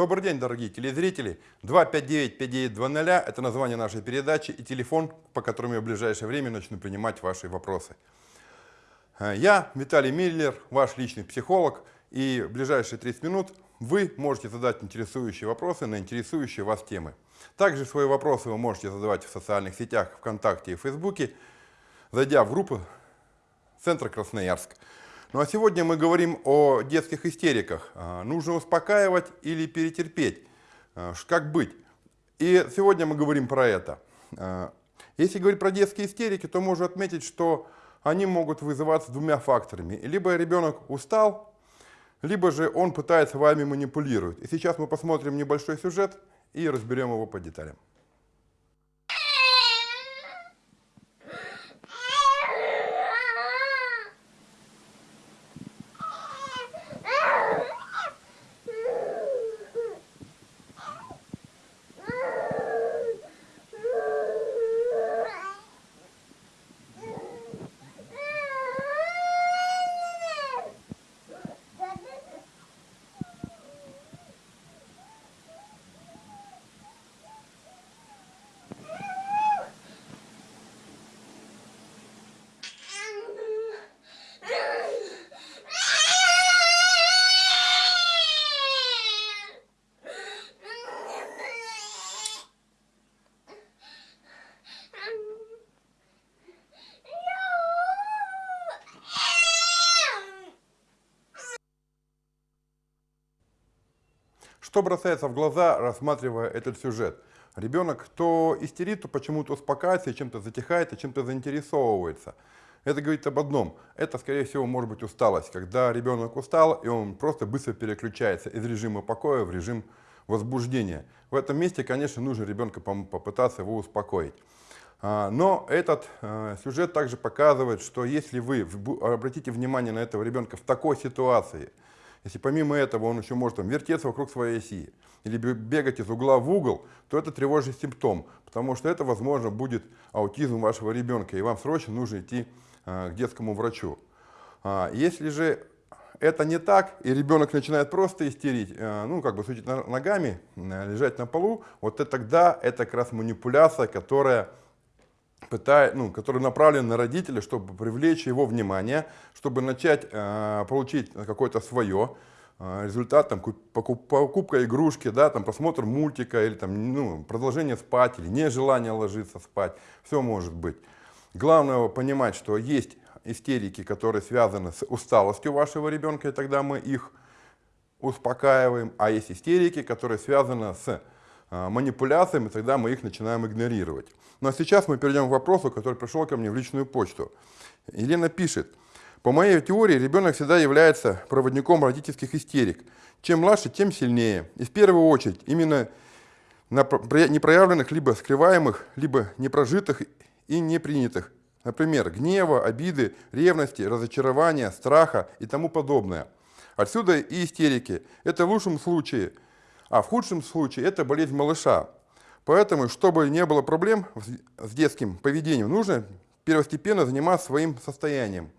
Добрый день, дорогие телезрители. 259-5920 – это название нашей передачи и телефон, по которому я в ближайшее время начну принимать ваши вопросы. Э, я Виталий Миллер, ваш личный психолог, и в ближайшие 30 минут вы можете задать интересующие вопросы на интересующие вас темы. Также свои вопросы вы можете задавать в социальных сетях ВКонтакте и Фейсбуке, зайдя в группу «Центр Красноярск». Ну а сегодня мы говорим о детских истериках. А, нужно успокаивать или перетерпеть? А, как быть? И сегодня мы говорим про это. А, если говорить про детские истерики, то можно отметить, что они могут вызываться двумя факторами. Либо ребенок устал, либо же он пытается вами манипулировать. И сейчас мы посмотрим небольшой сюжет и разберем его по деталям. Что бросается в глаза, рассматривая этот сюжет? Ребенок то истерит, то почему-то успокаивается, чем-то затихает, и чем-то заинтересовывается. Это говорит об одном. Это, скорее всего, может быть усталость. Когда ребенок устал, и он просто быстро переключается из режима покоя в режим возбуждения. В этом месте, конечно, нужно ребенка попытаться его успокоить. А, но этот э, сюжет также показывает, что если вы обратите внимание на этого ребенка в такой ситуации, если помимо этого он еще может там, вертеться вокруг своей оси или бегать из угла в угол, то это тревожный симптом, потому что это, возможно, будет аутизм вашего ребенка, и вам срочно нужно идти а, к детскому врачу. А, если же это не так, и ребенок начинает просто истерить, а, ну, как бы сучить ногами, лежать на полу, вот это тогда это как раз манипуляция, которая пытает, ну, который направлен на родителя, чтобы привлечь его внимание, чтобы начать э, получить какое-то свое э, результат, там, покуп, покупка игрушки, да, там, просмотр мультика, или там, ну, продолжение спать, или нежелание ложиться спать, все может быть. Главное понимать, что есть истерики, которые связаны с усталостью вашего ребенка, и тогда мы их успокаиваем, а есть истерики, которые связаны с манипуляциями, тогда мы их начинаем игнорировать. Ну а сейчас мы перейдем к вопросу, который пришел ко мне в личную почту. Елена пишет, по моей теории ребенок всегда является проводником родительских истерик. Чем младше, тем сильнее. И в первую очередь именно на непроявленных, либо скрываемых, либо непрожитых и непринятых. Например, гнева, обиды, ревности, разочарования, страха и тому подобное. Отсюда и истерики. Это в лучшем случае – а в худшем случае это болезнь малыша. Поэтому, чтобы не было проблем с детским поведением, нужно первостепенно заниматься своим состоянием,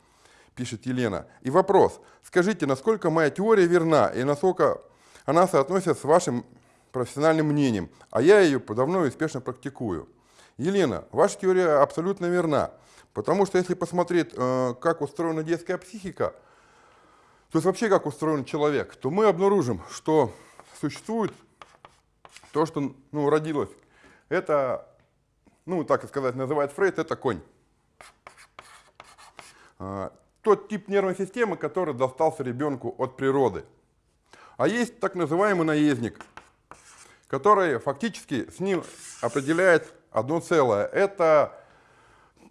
пишет Елена. И вопрос, скажите, насколько моя теория верна и насколько она соотносится с вашим профессиональным мнением, а я ее давно и успешно практикую. Елена, ваша теория абсолютно верна, потому что если посмотреть, э, как устроена детская психика, то есть вообще как устроен человек, то мы обнаружим, что существует то, что ну, родилось. Это, ну, так сказать, называет Фрейд, это конь. А, тот тип нервной системы, который достался ребенку от природы. А есть так называемый наездник, который фактически с ним определяет одно целое. Это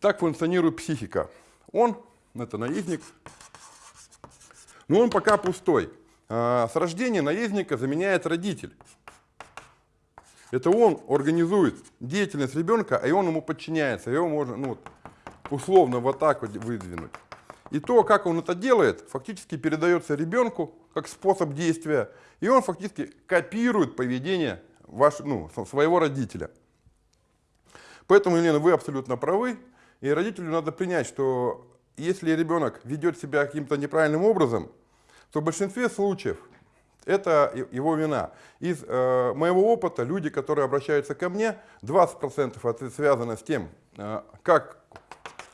так функционирует психика. Он, это наездник, но он пока пустой. А, с рождения наездника заменяет родитель. Это он организует деятельность ребенка, а он ему подчиняется. Его можно ну, условно вот так вот выдвинуть. И то, как он это делает, фактически передается ребенку как способ действия. И он фактически копирует поведение ваш, ну, своего родителя. Поэтому, Елена, вы абсолютно правы. И родителю надо принять, что если ребенок ведет себя каким-то неправильным образом, то в большинстве случаев это его вина. Из э, моего опыта люди, которые обращаются ко мне, 20% это связано с тем, э, как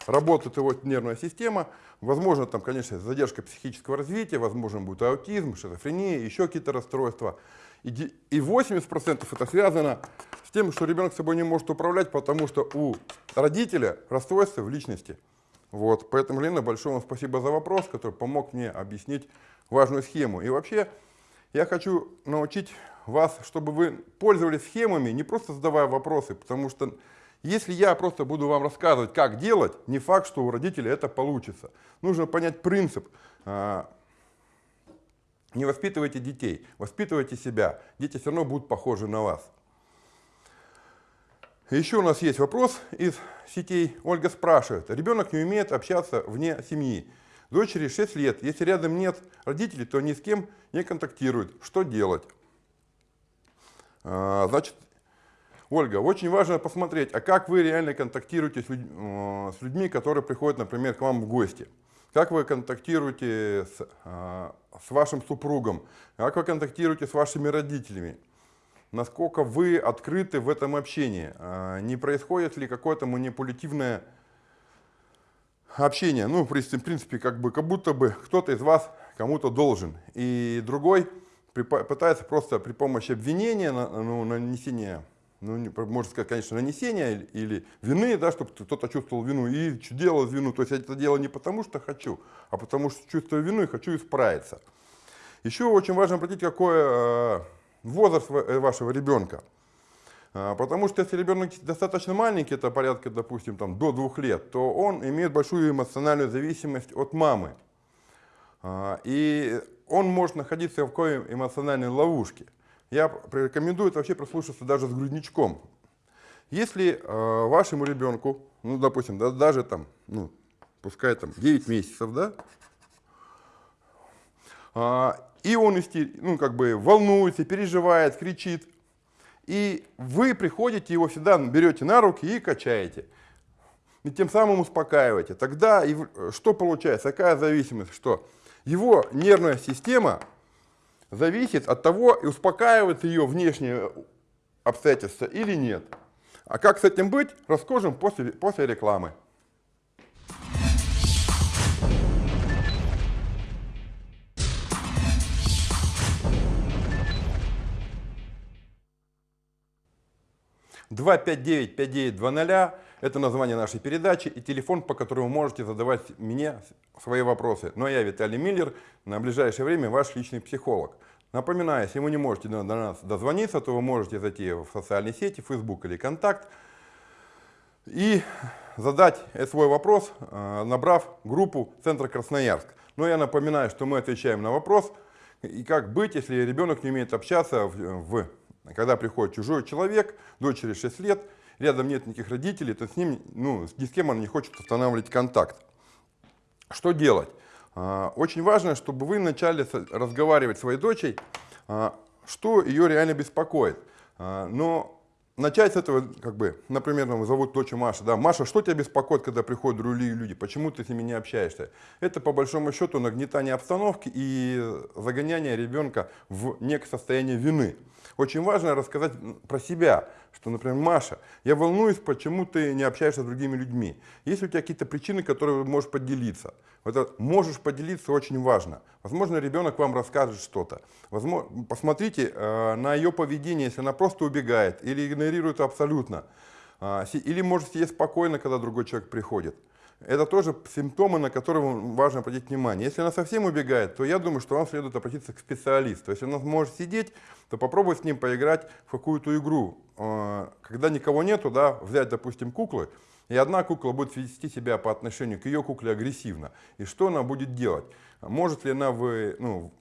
работает его нервная система, возможно, там, конечно, задержка психического развития, возможно, будет аутизм, шизофрения, еще какие-то расстройства. И 80% это связано с тем, что ребенок собой не может управлять, потому что у родителя расстройство в личности. Вот, поэтому, Лена, большое вам спасибо за вопрос, который помог мне объяснить важную схему. И вообще, я хочу научить вас, чтобы вы пользовались схемами, не просто задавая вопросы, потому что если я просто буду вам рассказывать, как делать, не факт, что у родителей это получится. Нужно понять принцип. А, не воспитывайте детей, воспитывайте себя. Дети все равно будут похожи на вас. Еще у нас есть вопрос из сетей. Ольга спрашивает. Ребенок не умеет общаться вне семьи. Дочери 6 лет. Если рядом нет родителей, то ни с кем не контактируют. Что делать? А, значит, Ольга, очень важно посмотреть, а как вы реально контактируете с, с людьми, которые приходят, например, к вам в гости. Как вы контактируете с, э, с вашим супругом, как вы контактируете с вашими родителями. Насколько вы открыты в этом общении. Э, не происходит ли какое-то манипулятивное общение. Ну, в принципе, как, бы, как будто бы кто-то из вас кому-то должен. И другой пытается просто при помощи обвинения, ну, нанесения ну, можно сказать, конечно, нанесения или вины, да, чтобы кто-то чувствовал вину и делал вину. То есть я это делаю не потому, что хочу, а потому что чувствую вину и хочу исправиться. Еще очень важно обратить, какой э, возраст э, вашего ребенка. А, потому что если ребенок достаточно маленький, это порядка, допустим, там, до двух лет, то он имеет большую эмоциональную зависимость от мамы. А, и он может находиться в какой эмоциональной ловушке. Я рекомендую это вообще прослушаться даже с грудничком. Если э, вашему ребенку, ну, допустим, да, даже там, ну, пускай там 9 месяцев, да, и он ну, как бы волнуется, переживает, кричит, и вы приходите, его всегда берете на руки и качаете. И тем самым успокаиваете. Тогда и, что получается? Какая зависимость? Что его нервная система зависит от того, успокаивает ее внешние обстоятельства или нет. А как с этим быть, расскажем после, после рекламы. Два пять девять пять девять два ноля это название нашей передачи и телефон, по которому можете задавать мне свои вопросы. Но я Виталий Миллер, на ближайшее время ваш личный психолог. Напоминаю, если вы не можете до нас дозвониться, то вы можете зайти в социальные сети, Facebook или Контакт и задать свой вопрос, э, набрав группу Центра Красноярск. Но я напоминаю, что мы отвечаем на вопрос, и как быть, если ребенок не умеет общаться, в, когда приходит чужой человек, дочери 6 лет, рядом нет никаких родителей, то с ним, ну, ни с кем он не хочет устанавливать контакт. Что делать? А, очень важно, чтобы вы начали разговаривать с своей дочей, а, что ее реально беспокоит. А, но начать с этого, как бы, например, там, зовут дочь Маша, да, Маша, что тебя беспокоит, когда приходят другие люди, почему ты с ними не общаешься? Это, по большому счету, нагнетание обстановки и загоняние ребенка в некое состояние вины. Очень важно рассказать про себя, что, например, Маша, я волнуюсь, почему ты не общаешься с другими людьми. Есть у тебя какие-то причины, которые можешь поделиться? Это «можешь поделиться» очень важно. Возможно, ребенок вам расскажет что-то. Посмотрите э, на ее поведение, если она просто убегает или игнорирует абсолютно. Э, или может сидеть спокойно, когда другой человек приходит. Это тоже симптомы, на которые важно обратить внимание. Если она совсем убегает, то я думаю, что вам следует обратиться к специалисту. Если она может сидеть, то попробуй с ним поиграть в какую-то игру. Э, когда никого нету, да, взять, допустим, куклы, и одна кукла будет вести себя по отношению к ее кукле агрессивно. И что она будет делать? Может ли она вы, ну,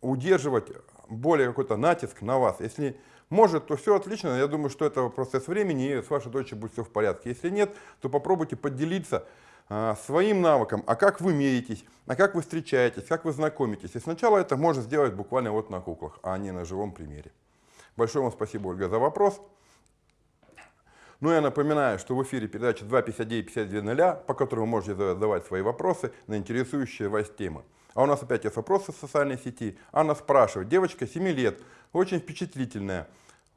удерживать более какой-то натиск на вас? Если может, то все отлично. Я думаю, что это процесс времени, и с вашей дочерью будет все в порядке. Если нет, то попробуйте поделиться а, своим навыком, а как вы меритесь, а как вы встречаетесь, как вы знакомитесь. И сначала это можно сделать буквально вот на куклах, а не на живом примере. Большое вам спасибо, Ольга, за вопрос. Ну, я напоминаю, что в эфире передача 259-5200, по которой вы можете задавать свои вопросы на интересующие вас темы. А у нас опять есть вопросы в социальной сети. Анна спрашивает, девочка 7 лет, очень впечатлительная,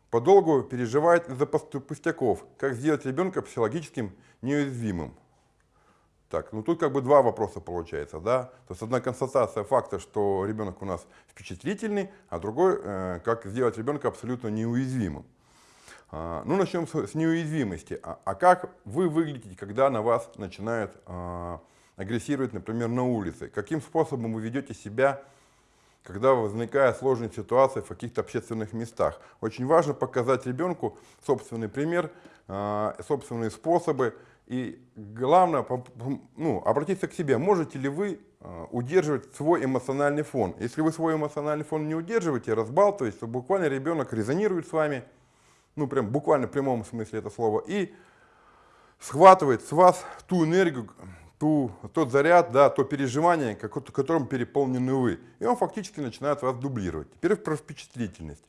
подолгу переживает из-за пустяков. Как сделать ребенка психологическим неуязвимым? Так, ну тут как бы два вопроса получается, да. То есть одна констатация факта, что ребенок у нас впечатлительный, а другой, э, как сделать ребенка абсолютно неуязвимым. А, ну, начнем с, с неуязвимости. А, а как вы выглядите, когда на вас начинают а, агрессировать, например, на улице? Каким способом вы ведете себя, когда возникает сложная ситуация в каких-то общественных местах? Очень важно показать ребенку собственный пример, а, собственные способы, и главное, ну, обратиться к себе, можете ли вы а, удерживать свой эмоциональный фон. Если вы свой эмоциональный фон не удерживаете, разбалтываете, то буквально ребенок резонирует с вами, ну прям буквально в прямом смысле это слова, и схватывает с вас ту энергию, ту, тот заряд, да, то переживание, которым переполнены вы. И он фактически начинает вас дублировать. Теперь про впечатлительность.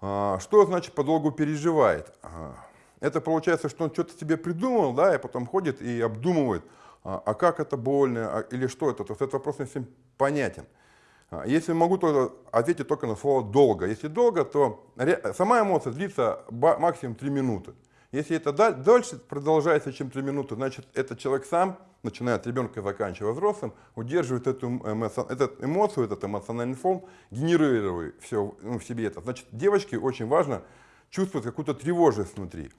А, что значит подолгу переживает? А, это получается, что он что-то себе придумал, да, и потом ходит и обдумывает, а, а как это больно, или что это. То есть этот вопрос не всем понятен. Если могу то ответить только на слово «долго». Если долго, то сама эмоция длится максимум 3 минуты. Если это дольше продолжается, чем 3 минуты, значит, этот человек сам, начиная от ребенка и заканчивая взрослым, удерживает эту, эмоци... эту эмоцию, этот эмоциональный фон, генерируя все ну, в себе это. Значит, девочке очень важно чувствовать какую-то тревожность внутри.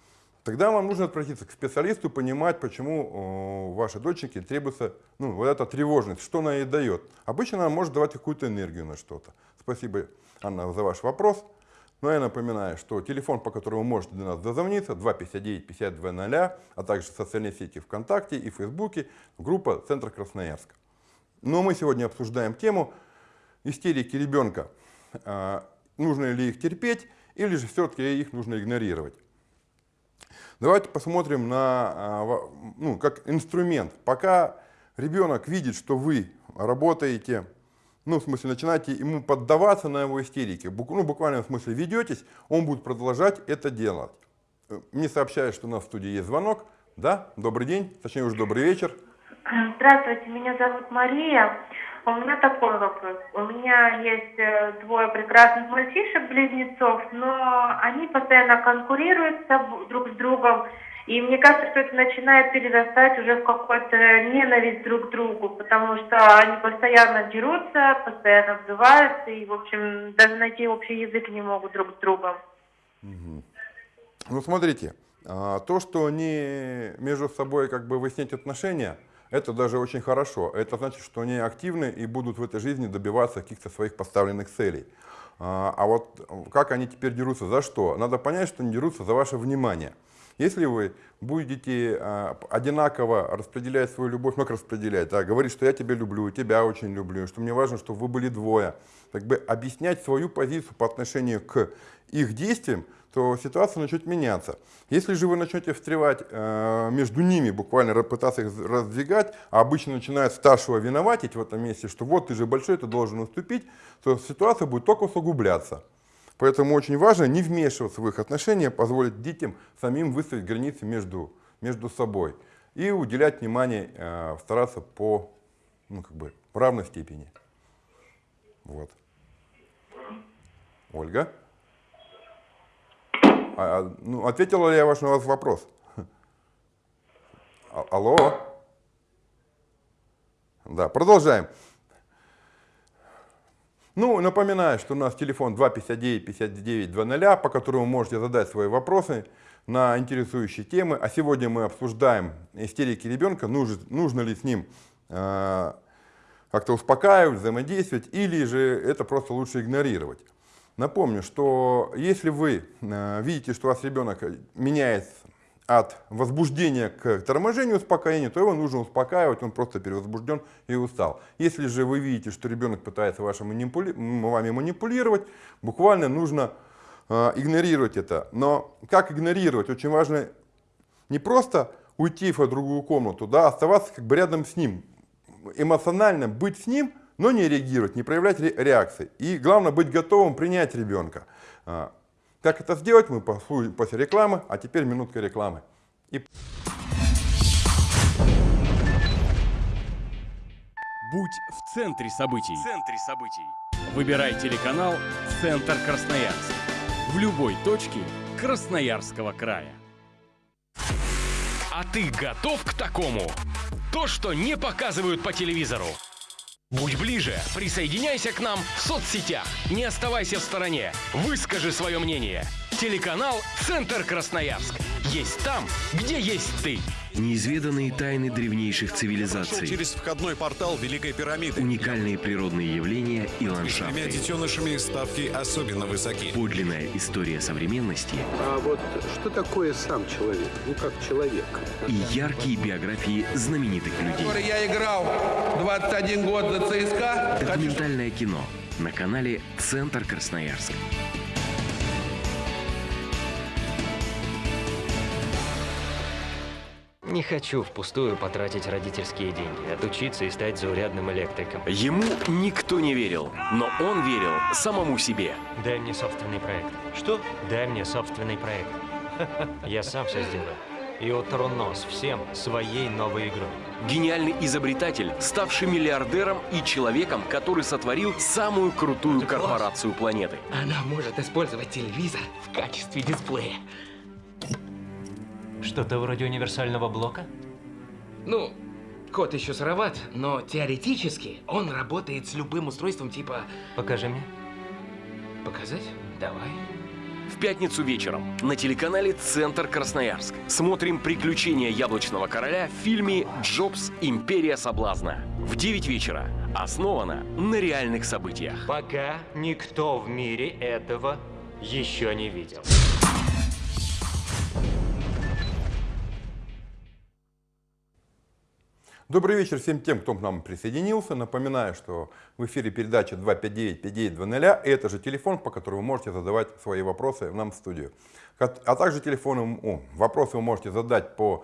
Тогда вам нужно обратиться к специалисту, понимать, почему вашей доченьке требуется ну, вот эта тревожность, что она ей дает. Обычно она может давать какую-то энергию на что-то. Спасибо, Анна, за ваш вопрос. Но я напоминаю, что телефон, по которому вы можете до нас дозвониться, 259-5200, а также социальные сети ВКонтакте и Фейсбуке, группа «Центр Красноярска». Но мы сегодня обсуждаем тему истерики ребенка. А, нужно ли их терпеть или же все-таки их нужно игнорировать. Давайте посмотрим на, а, ну, как инструмент. Пока ребенок видит, что вы работаете, ну, в смысле, начинаете ему поддаваться на его истерики, ну, буквально в смысле ведетесь, он будет продолжать это делать. Мне сообщают, что у нас в студии есть звонок. Да, добрый день, точнее уже добрый вечер. Здравствуйте, меня зовут Мария. У меня такой вопрос. У меня есть э, двое прекрасных мальчишек-близнецов, но они постоянно конкурируют друг с другом. И мне кажется, что это начинает перерастать уже в какую-то ненависть друг к другу, потому что они постоянно дерутся, постоянно взываются, и, в общем, даже найти общий язык не могут друг с другом. Ну, смотрите, а, то, что они между собой как бы выяснять отношения – это даже очень хорошо. Это значит, что они активны и будут в этой жизни добиваться каких-то своих поставленных целей. А, а вот как они теперь дерутся, за что? Надо понять, что они дерутся за ваше внимание. Если вы будете а, одинаково распределять свою любовь, ну как распределять, да, говорить, что я тебя люблю, тебя очень люблю, что мне важно, чтобы вы были двое, как бы объяснять свою позицию по отношению к их действиям, то ситуация начнет меняться. Если же вы начнете встревать э, между ними, буквально пытаться их раздвигать, а обычно начинает старшего виноватить в этом месте, что вот ты же большой, ты должен уступить, то ситуация будет только усугубляться. Поэтому очень важно не вмешиваться в их отношения, позволить детям самим выставить границы между, между собой и уделять внимание, э, стараться по ну, как бы, равной степени. Вот. Ольга? А, а, ну, ответила ли я ваш на вас вопрос? А, алло? Да, продолжаем. Ну, напоминаю, что у нас телефон 259-59-00, по которому можете задать свои вопросы на интересующие темы. А сегодня мы обсуждаем истерики ребенка, нужно, нужно ли с ним э, как-то успокаивать, взаимодействовать, или же это просто лучше игнорировать. Напомню, что если вы э, видите, что у вас ребенок меняется от возбуждения к торможению, успокоению, то его нужно успокаивать, он просто перевозбужден и устал. Если же вы видите, что ребенок пытается вашим манипули... вами манипулировать, буквально нужно э, игнорировать это. Но как игнорировать? Очень важно не просто уйти в другую комнату, да, оставаться как бы рядом с ним, эмоционально быть с ним – но не реагировать, не проявлять реакции. И главное быть готовым принять ребенка. Как это сделать, мы после рекламы, а теперь минутка рекламы. И... Будь в центре событий. В центре событий. Выбирай телеканал «Центр Красноярск». В любой точке Красноярского края. А ты готов к такому? То, что не показывают по телевизору. Будь ближе, присоединяйся к нам в соцсетях. Не оставайся в стороне. Выскажи свое мнение. Телеканал «Центр Красноярск». Есть там, где есть ты. Неизведанные тайны древнейших цивилизаций, через входной портал Великой пирамиды. уникальные природные явления и ландшафты. детенышами ставки особенно высоки. Подлинная история современности А вот что такое сам человек? Ну, как человек. и яркие биографии знаменитых людей. который я играл 21 год за ЦСКА. Документальное кино на канале «Центр Красноярск». Не хочу впустую потратить родительские деньги, отучиться и стать заурядным электриком. Ему никто не верил, но он верил самому себе. Дай мне собственный проект. Что? Дай мне собственный проект. Я сам все сделаю. И утру нос всем своей новой игрой. Гениальный изобретатель, ставший миллиардером и человеком, который сотворил самую крутую корпорацию планеты. Она может использовать телевизор в качестве дисплея. Что-то вроде универсального блока? Ну, код еще сыроват, но теоретически он работает с любым устройством типа... Покажи мне. Показать? Давай. В пятницу вечером на телеканале «Центр Красноярск» смотрим «Приключения яблочного короля» в фильме «Джобс. Империя соблазна». В 9 вечера. Основано на реальных событиях. Пока никто в мире этого еще не видел. Добрый вечер всем тем, кто к нам присоединился. Напоминаю, что в эфире передача 259-5920. И это же телефон, по которому вы можете задавать свои вопросы нам в студию. А также телефоном, вопросы вы можете задать по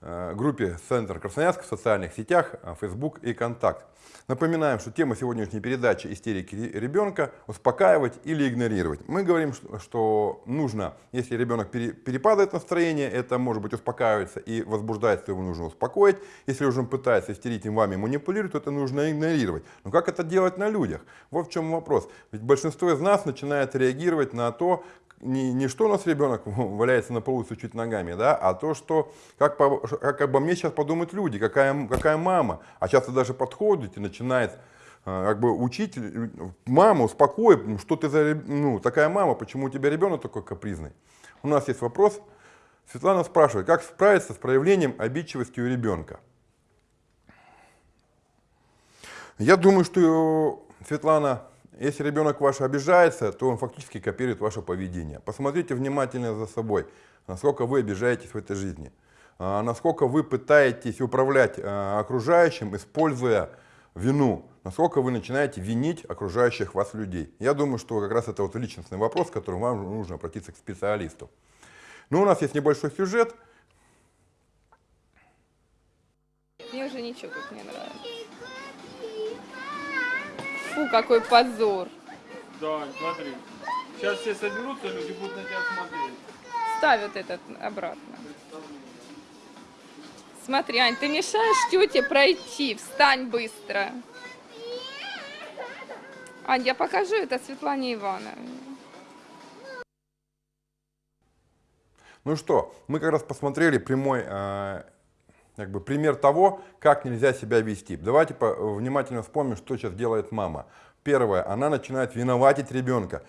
группе Центр Красноярск в социальных сетях, э, Facebook и Контакт. Напоминаем, что тема сегодняшней передачи «Истерики ребенка» – успокаивать или игнорировать. Мы говорим, что- нужно, если ребенок пере- перепадает настроение, это может быть успокаивается и возбуждается, его нужно успокоить. Если уже он пытается истерить и вами манипулирует, то это нужно игнорировать. Но как это делать на людях? Вот в чем вопрос. Ведь большинство из нас начинает реагировать на то, не, не что у нас ребенок валяется на полу чуть ногами, да, а то, что как, по- как обо мне сейчас подумают люди, какая, какая мама. А часто даже подходит и начинает э, как бы учить э, маму, успокой, что ты за, ну, такая мама, почему у тебя ребенок такой капризный. У нас есть вопрос. Светлана спрашивает, как справиться с проявлением обидчивости у ребенка? Я думаю, что, Светлана, если ребенок ваш обижается, то он фактически копирует ваше поведение. Посмотрите внимательно за собой, насколько вы обижаетесь в этой жизни, а, насколько вы пытаетесь управлять а, окружающим, используя вину, насколько вы начинаете винить окружающих вас людей. Я думаю, что как раз это вот личностный вопрос, к которому вам нужно обратиться к специалисту. Ну, у нас есть небольшой сюжет, Мне уже ничего тут не нравится. Фу, какой позор. Да, смотри. Сейчас все соберутся, люди будут на тебя смотреть. Ставь вот этот обратно. Смотри, Ань, ты мешаешь тете пройти. Встань быстро. Ань, я покажу это Светлане Ивановне. Ну что, мы как раз посмотрели прямой э, как бы пример того, как нельзя себя вести. Давайте внимательно вспомним, что сейчас делает мама. Первое, она начинает виноватить ребенка.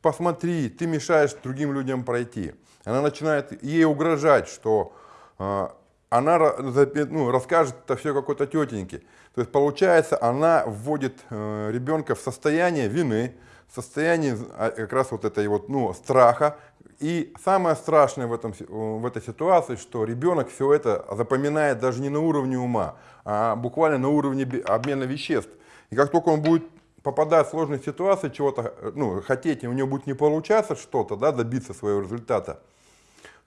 Посмотри, ты мешаешь другим людям пройти. Она начинает ей угрожать, что э, она ну, расскажет это все какой-то тетеньке. То есть получается, она вводит э, ребенка в состояние вины, состояние а, как раз вот этой вот, ну, страха. И самое страшное в, этом, в этой ситуации, что ребенок все это запоминает даже не на уровне ума, а буквально на уровне обмена веществ. И как только он будет попадать в сложные ситуации, чего-то э, ну, хотеть, и у него будет не получаться что-то, да, добиться своего результата,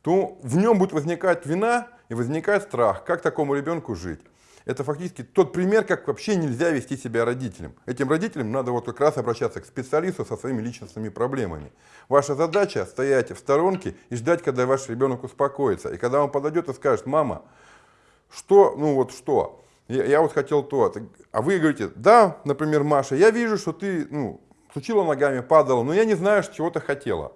то в нем будет возникать вина и возникает страх, как такому ребенку жить. Это фактически тот пример, как вообще нельзя вести себя родителям. Этим родителям надо вот как раз обращаться к специалисту со своими личностными проблемами. Ваша задача стоять в сторонке и ждать, когда ваш ребенок успокоится. И когда он подойдет и скажет, мама, что, ну вот что, я, я вот хотел то. А вы говорите, да, например, Маша, я вижу, что ты ну, сучила ногами, падала, но я не знаю, чего ты хотела.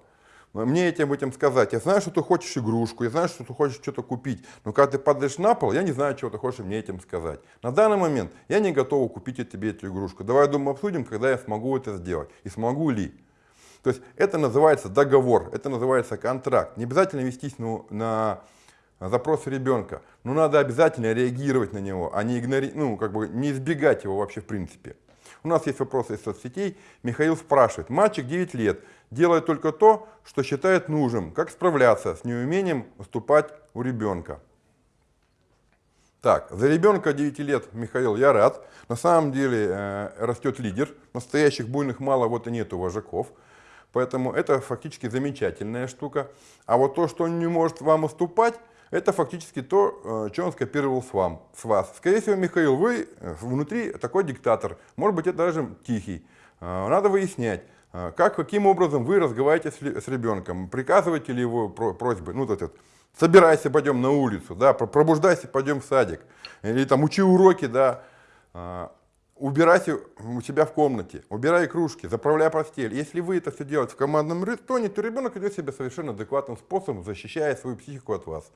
Мне этим этим сказать. Я знаю, что ты хочешь игрушку, я знаю, что ты хочешь что-то купить. Но когда ты падаешь на пол, я не знаю, чего ты хочешь мне этим сказать. На данный момент я не готова купить тебе эту игрушку. Давай, думаю, обсудим, когда я смогу это сделать. И смогу ли. То есть это называется договор, это называется контракт. Не обязательно вестись ну, на запрос ребенка, но надо обязательно реагировать на него, а не, игнори... ну, как бы не избегать его вообще в принципе. У нас есть вопросы из соцсетей. Михаил спрашивает. Мальчик 9 лет, делает только то, что считает нужным. Как справляться с неумением выступать у ребенка? Так, за ребенка 9 лет, Михаил, я рад. На самом деле э, растет лидер. Настоящих буйных мало, вот и нету вожаков. Поэтому это фактически замечательная штука. А вот то, что он не может вам уступать, это фактически то, э, что он скопировал с, вам, с вас. Скорее всего, Михаил, вы э, внутри такой диктатор. Может быть, это даже тихий. Э, надо выяснять, как, каким образом вы разговариваете с, с ребенком. Приказываете ли его просьбы? Ну, этот, собирайся, пойдем на улицу, да, пробуждайся, пойдем в садик. Или там учи уроки, да убирайте у себя в комнате, убирай кружки, заправляй постель. Если вы это все делаете в командном тоне, то ребенок идет себя совершенно адекватным способом, защищая свою психику от вас.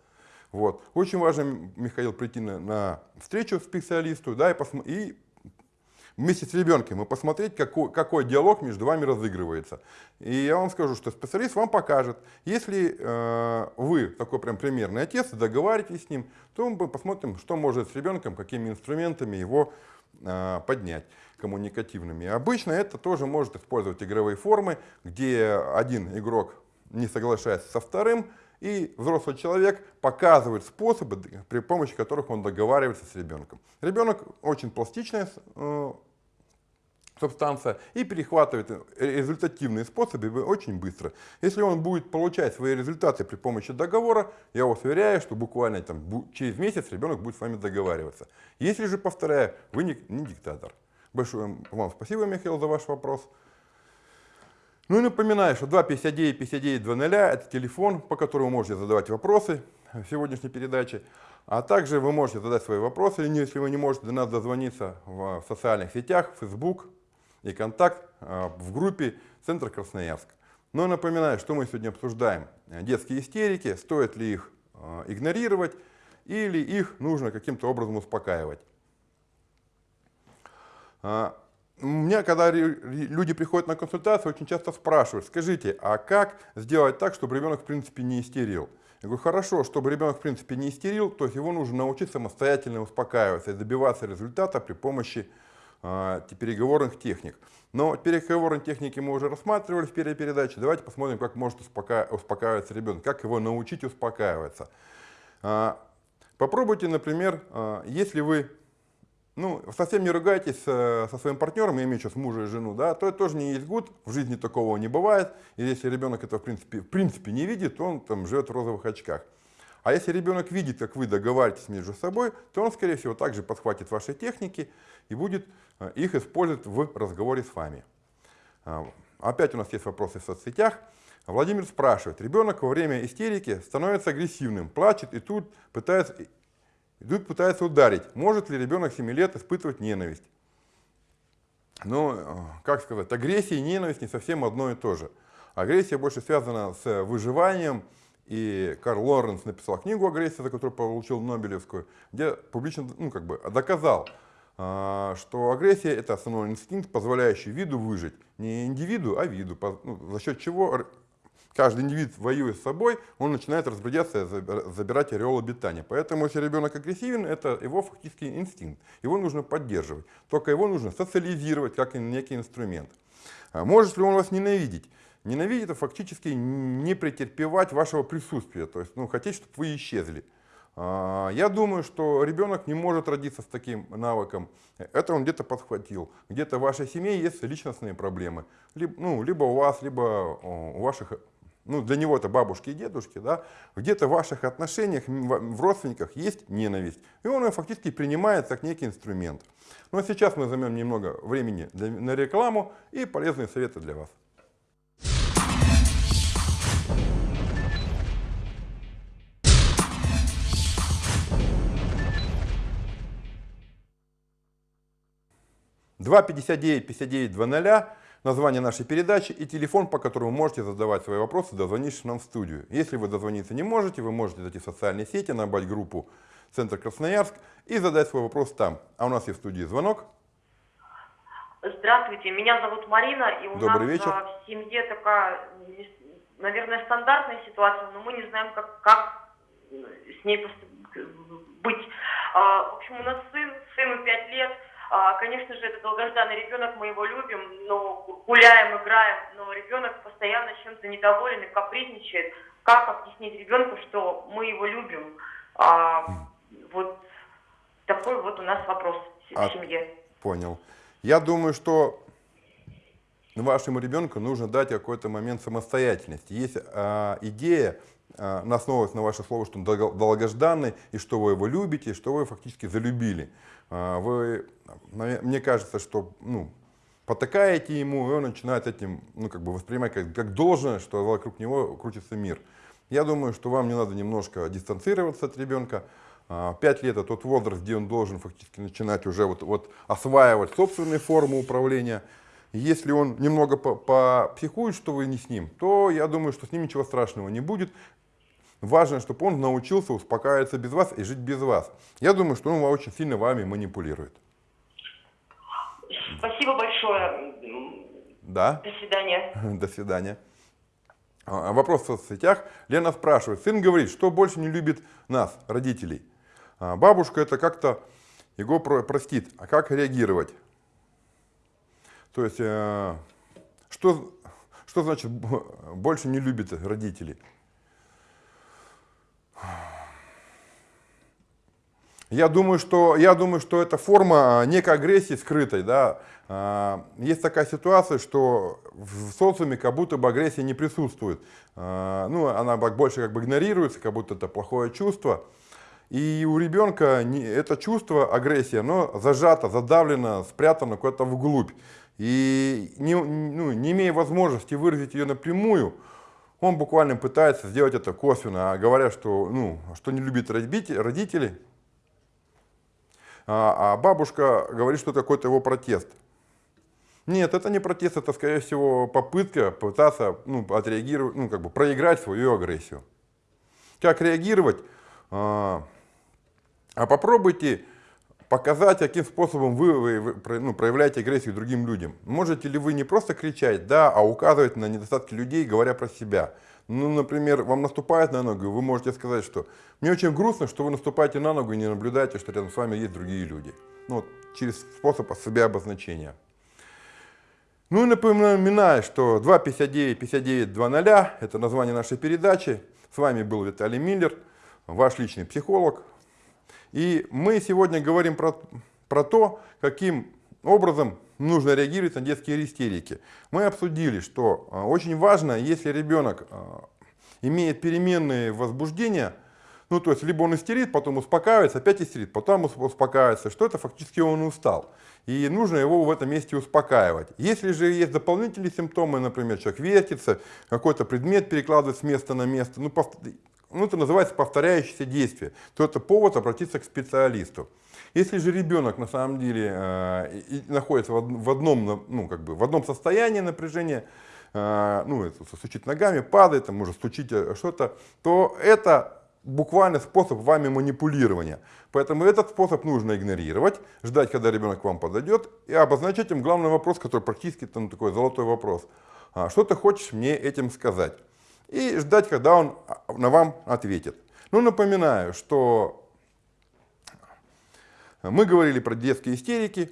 Вот. Очень важно, Михаил, прийти на, на встречу специалисту да, и, и вместе с ребенком и посмотреть, какой, какой диалог между вами разыгрывается. И я вам скажу, что специалист вам покажет. Если э, вы такой прям примерный отец, договариваетесь с ним, то мы посмотрим, что может с ребенком, какими инструментами его э, поднять коммуникативными. Обычно это тоже может использовать игровые формы, где один игрок не соглашается со вторым, и взрослый человек показывает способы, при помощи которых он договаривается с ребенком. Ребенок очень пластичная э, субстанция и перехватывает результативные способы очень быстро. Если он будет получать свои результаты при помощи договора, я вас уверяю, что буквально там, через месяц ребенок будет с вами договариваться. Если же, повторяю, вы не, не диктатор. Большое вам спасибо, Михаил, за ваш вопрос. Ну и напоминаю, что 259 59 00 это телефон, по которому вы можете задавать вопросы в сегодняшней передаче. А также вы можете задать свои вопросы, если вы не можете до нас дозвониться в социальных сетях, Facebook и контакт а, в группе Центр Красноярск. Но ну напоминаю, что мы сегодня обсуждаем. Детские истерики, стоит ли их а, игнорировать или их нужно каким-то образом успокаивать. Меня, когда люди приходят на консультацию, очень часто спрашивают, скажите, а как сделать так, чтобы ребенок в принципе не истерил? Я говорю, хорошо, чтобы ребенок в принципе не истерил, то есть его нужно научиться самостоятельно успокаиваться и добиваться результата при помощи э, переговорных техник. Но переговорные техники мы уже рассматривали в первой передаче. Давайте посмотрим, как может успока... успокаиваться ребенок, как его научить успокаиваться. Э, попробуйте, например, э, если вы ну, совсем не ругайтесь со, со своим партнером, я имею сейчас мужа и жену, да, то это тоже не есть гуд, в жизни такого не бывает. И если ребенок это в принципе, в принципе не видит, он там живет в розовых очках. А если ребенок видит, как вы договариваетесь между собой, то он, скорее всего, также подхватит ваши техники и будет э, их использовать в разговоре с вами. А, опять у нас есть вопросы в соцсетях. Владимир спрашивает, ребенок во время истерики становится агрессивным, плачет и тут пытается Идут, пытаются ударить. Может ли ребенок 7 лет испытывать ненависть? Ну, как сказать, агрессия и ненависть не совсем одно и то же. Агрессия больше связана с выживанием, и Карл Лоренс написал книгу «Агрессия», за которую получил Нобелевскую, где публично ну, как бы, доказал, э, что агрессия – это основной инстинкт, позволяющий виду выжить. Не индивиду, а виду, ну, за счет чего каждый индивид воюя с собой, он начинает разбредаться, забирать ореол обитания. Поэтому, если ребенок агрессивен, это его фактически инстинкт. Его нужно поддерживать. Только его нужно социализировать как некий инструмент. А может ли он вас ненавидеть? Ненавидеть это фактически не претерпевать вашего присутствия, то есть ну, хотеть, чтобы вы исчезли. А, я думаю, что ребенок не может родиться с таким навыком. Это он где-то подхватил. Где-то в вашей семье есть личностные проблемы. Либо, ну, либо у вас, либо у ваших ну, для него это бабушки и дедушки, да, где-то в ваших отношениях, в родственниках есть ненависть. И он ее фактически принимает как некий инструмент. Ну а сейчас мы займем немного времени для, на рекламу и полезные советы для вас. 259 59 00 название нашей передачи и телефон, по которому можете задавать свои вопросы, дозвонившись нам в студию. Если вы дозвониться не можете, вы можете зайти в социальные сети, набрать группу «Центр Красноярск» и задать свой вопрос там. А у нас есть в студии звонок. Здравствуйте, меня зовут Марина, и у Добрый нас вечер. а, в семье такая, наверное, стандартная ситуация, но мы не знаем, как, как с ней быть. А, В общем, у нас сын, сыну 5 лет, конечно же, это долгожданный ребенок, мы его любим, но гуляем, играем, но ребенок постоянно чем-то недоволен и капризничает. Как объяснить ребенку, что мы его любим? А, Вот такой вот у нас вопрос в А- семье. Понял. Я думаю, что вашему ребенку нужно дать какой-то момент самостоятельности. Есть а, идея, а, основываясь на ваше слово, что он долго- долгожданный, и что вы его любите, и что вы фактически залюбили. А, вы, мне кажется, что ну, потакаете ему, и он начинает этим ну, как бы воспринимать как, как должное, что вокруг него крутится мир. Я думаю, что вам не надо немножко дистанцироваться от ребенка. А, Пять лет это тот возраст, где он должен фактически начинать уже вот, вот осваивать собственные формы управления. Если он немного по- попсихует, что вы не с ним, то я думаю, что с ним ничего страшного не будет. Важно, чтобы он научился успокаиваться без вас и жить без вас. Я думаю, что он очень сильно вами манипулирует. Спасибо большое. Да? До свидания. До свидания. А, Вопрос в соцсетях. Лена спрашивает. Сын говорит, что больше не любит нас, родителей. А, Бабушка это как-то его про- простит. А как реагировать? То есть, э, что, что значит больше не любит родителей? Я думаю, что, я думаю, что это форма а, некой агрессии скрытой. Да? А, Есть такая ситуация, что в социуме как будто бы агрессия не присутствует. Ну, она больше как бы игнорируется, как будто это плохое чувство. И у ребенка это чувство, агрессия, оно зажато, задавлено, спрятано куда-то вглубь. И не, ну, не имея возможности выразить ее напрямую, он буквально пытается сделать это косвенно, говоря, что, ну, что не любит родители а, а бабушка говорит, что это какой-то его протест. Нет, это не протест, это, скорее всего, попытка пытаться ну, отреагировать, ну, как бы проиграть свою агрессию. Как реагировать? А, а попробуйте показать, каким способом вы, вы- ну, проявляете агрессию другим людям. Можете ли вы не просто кричать, да, а указывать на недостатки людей, говоря про себя. Ну, например, вам наступают на ногу, вы можете сказать, что мне очень грустно, что вы наступаете на ногу и не наблюдаете, что рядом с вами есть другие люди. Ну, вот, через способ себя обозначения. Ну и напоминаю, что 259 59 00 это название нашей передачи. С вами был Виталий Миллер, ваш личный психолог. И мы сегодня говорим про, про то, каким образом нужно реагировать на детские истерики. Мы обсудили, что а, очень важно, если ребенок а, имеет переменные возбуждения, ну, то есть, либо он истерит, потом успокаивается, опять истерит, потом ус- успокаивается, что это фактически он устал. И нужно его в этом месте успокаивать. Если же есть дополнительные симптомы, например, человек вертится, какой-то предмет перекладывает с места на место, ну, ну, это называется повторяющееся действие, то это повод обратиться к специалисту. Если же ребенок на самом деле э, и- находится в од- в одном, ну, как бы, в одном состоянии напряжения, э, ну, это стучит ногами, падает, там, может стучить э, что-то, то это буквально способ вами манипулирования. Поэтому этот способ нужно игнорировать, ждать, когда ребенок к вам подойдет, и обозначать им главный вопрос, который практически там такой золотой вопрос. А, Что ты хочешь мне этим сказать? И ждать, когда он а, на вам ответит. Ну, напоминаю, что мы говорили про детские истерики,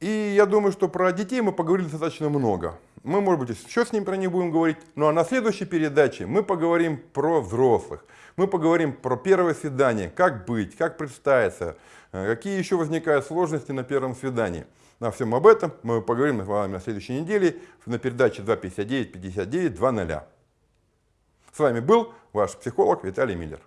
и я думаю, что про детей мы поговорили достаточно много. Мы, может быть, еще с ним про них будем говорить. Ну а на следующей передаче мы поговорим про взрослых. Мы поговорим про первое свидание, как быть, как представиться, э, какие еще возникают сложности на первом свидании. На всем об этом мы поговорим с вами на следующей неделе на передаче 259 59 00. С вами был ваш психолог Виталий Миллер.